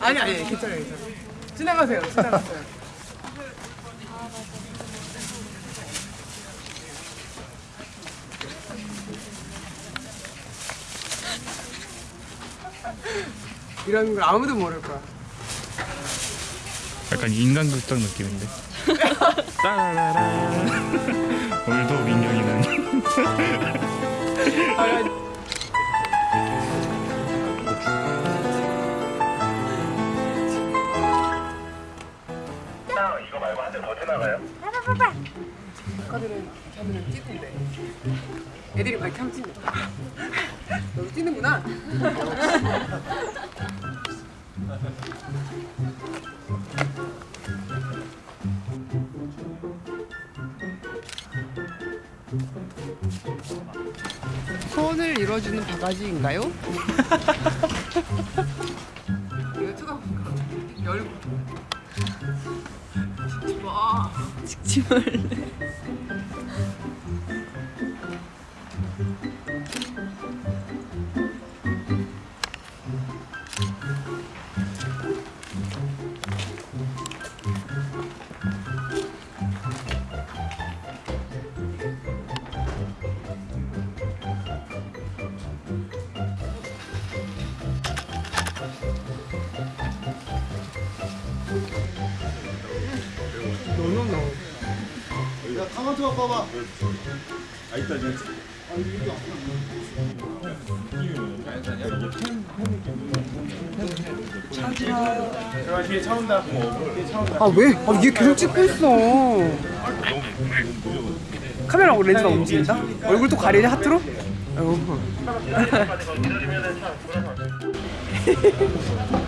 아니 아니 괜찮아요 괜찮아요 지나가세요 지나가세요 이런 걸 아무도 모를 거야 약간 인간극장 느낌인데. 따라라라. 오늘도 민경이는 이거 말고 한 대 더 지나가요? 아까들은 걔들은 뛰던데 애들이 많이 탐진다 너도 뛰는구나 소원을 이루어주는 바가지인가요? 이거 쳐다보니까 열고 와 찍지 말래. 카마트 봐봐. 아 있다 이제. 뒤에 차 온다. 아 왜? 아 얘 계속 찍고 있어 카메라 렌즈가 움직인다? 얼굴도 가리네 하트로? 아이고.